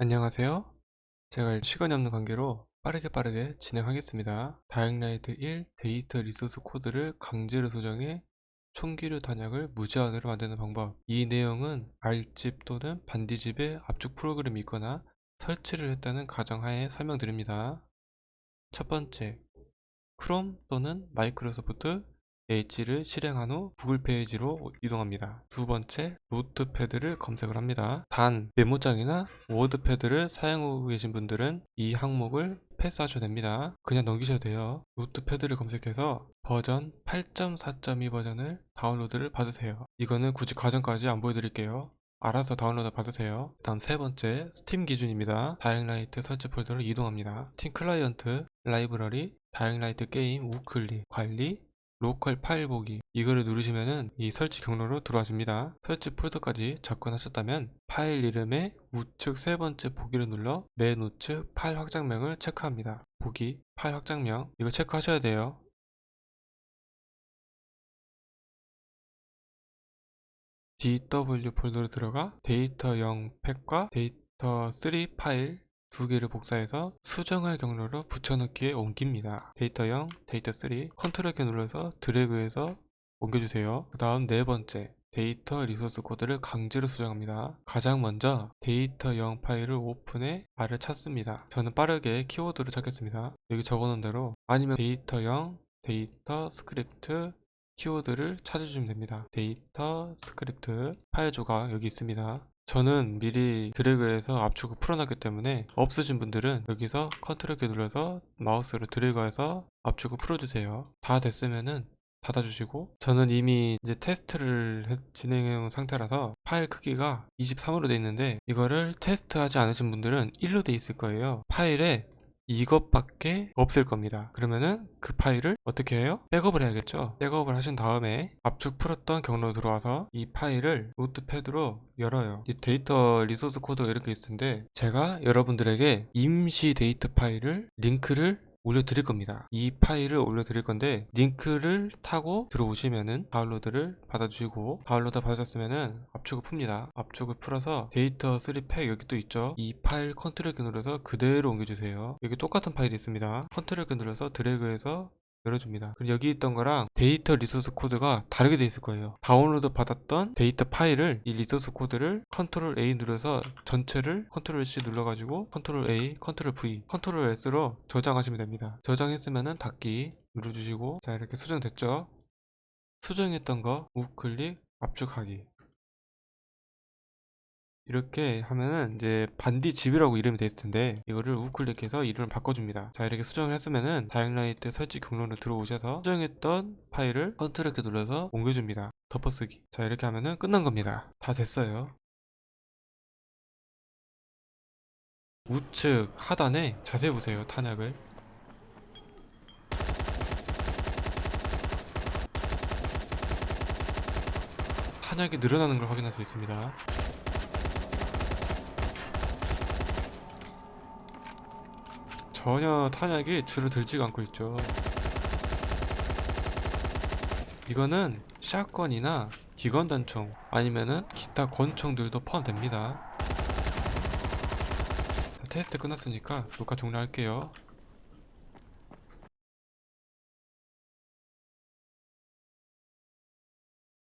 안녕하세요. 제가 시간이 없는 관계로 빠르게 빠르게 진행하겠습니다. Dying Light 1 데이터 리소스 코드를 강제로 수정해 총기류 탄약을 무제한으로 만드는 방법 이 내용은 알집 또는 반디집의 압축 프로그램이 있거나 설치를 했다는 가정하에 설명드립니다. 첫 번째, 크롬 또는 마이크로소프트 Edge를 실행한 후 구글 페이지로 이동합니다. 두 번째, Notepad를 검색을 합니다. 단, 메모장이나 WordPad를 사용하고 계신 분들은 이 항목을 패스하셔도 됩니다. 그냥 넘기셔도 돼요. Notepad를 검색해서 버전 8.4.2 버전을 다운로드를 받으세요. 이거는 굳이 과정까지 안 보여드릴게요. 알아서 다운로드 받으세요. 다음 세 번째, 스팀 기준입니다. Dying Light 설치 폴더로 이동합니다. 스팀 클라이언트, 라이브러리, Dying Light 게임, 우클릭, 관리, 로컬 파일 보기 이거를 누르시면은 이 설치 경로로 들어와줍니다. 설치 폴더까지 접근하셨다면 파일 이름에 우측 세 번째 보기를 눌러 맨 우측 파일 확장명을 체크합니다. 보기, 파일 확장명 이거 체크하셔야 돼요. DW 폴더로 들어가 데이터 0 pak과 데이터 3 파일 두 개를 복사해서 수정할 경로로 붙여넣기에 옮깁니다. 데이터 0, 데이터 3 컨트롤 키 눌러서 드래그해서 옮겨주세요. 그 다음 네 번째 데이터 리소스 코드를 강제로 수정합니다. 가장 먼저 데이터 0 파일을 오픈해 R을 찾습니다. 저는 빠르게 키워드를 찾겠습니다. 여기 적어놓은 대로 아니면 데이터 0, 데이터 스크립트 키워드를 찾아주시면 됩니다. 데이터 스크립트 파일 조각 여기 있습니다. 저는 미리 드래그해서 압축을 풀어놨기 때문에 없으신 분들은 여기서 컨트롤 키 눌러서 마우스로 드래그해서 압축을 풀어주세요. 다 됐으면은 닫아주시고 저는 이미 이제 테스트를 진행해 온 상태라서 파일 크기가 23으로 돼 있는데 이거를 테스트하지 않으신 분들은 1로 돼 있을 거예요. 파일에 이것밖에 없을 겁니다. 그러면은 그 파일을 어떻게 해요? 백업을 해야겠죠? 백업을 하신 다음에 압축 풀었던 경로 들어와서 이 파일을 Notepad로 열어요. 이 데이터 리소스 코드가 이렇게 있을 텐데 제가 여러분들에게 임시 데이터 파일을 링크를 올려드릴 겁니다. 이 파일을 올려드릴 건데 링크를 타고 들어오시면은 다운로드를 받아주시고 다운로드 받으셨으면은 압축을 풉니다. 압축을 풀어서 데이터 3 pak 여기 또 있죠? 이 파일 컨트롤 키 눌러서 그대로 옮겨주세요. 여기 똑같은 파일이 있습니다. 컨트롤 키 눌러서 드래그해서 열어줍니다. 그럼 여기 있던 거랑 데이터 리소스 코드가 다르게 돼 있을 거예요. 다운로드 받았던 데이터 파일을 이 리소스 코드를 컨트롤 A 눌러서 전체를 컨트롤 C 눌러가지고 컨트롤 A, 컨트롤 V, 컨트롤 S로 저장하시면 됩니다. 저장했으면은 닫기 눌러주시고 자 이렇게 수정됐죠? 수정했던 거 우클릭 압축하기 이렇게 하면은 이제 반디집이라고 이름이 되어 있을 텐데 이거를 우클릭해서 이름을 바꿔줍니다. 자 이렇게 수정을 했으면은 Dying Light 설치 경로로 들어오셔서 수정했던 파일을 컨트롤 키 눌러서 옮겨줍니다. 덮어쓰기. 자 이렇게 하면은 끝난 겁니다. 다 됐어요. 우측 하단에 자세히 보세요 탄약을. 탄약이 늘어나는 걸 확인할 수 있습니다 전혀 탄약이 줄어들지가 않고 있죠. 이거는 샷건이나 기관단총 아니면은 기타 권총들도 포함됩니다. 테스트 끝났으니까 녹화 종료할게요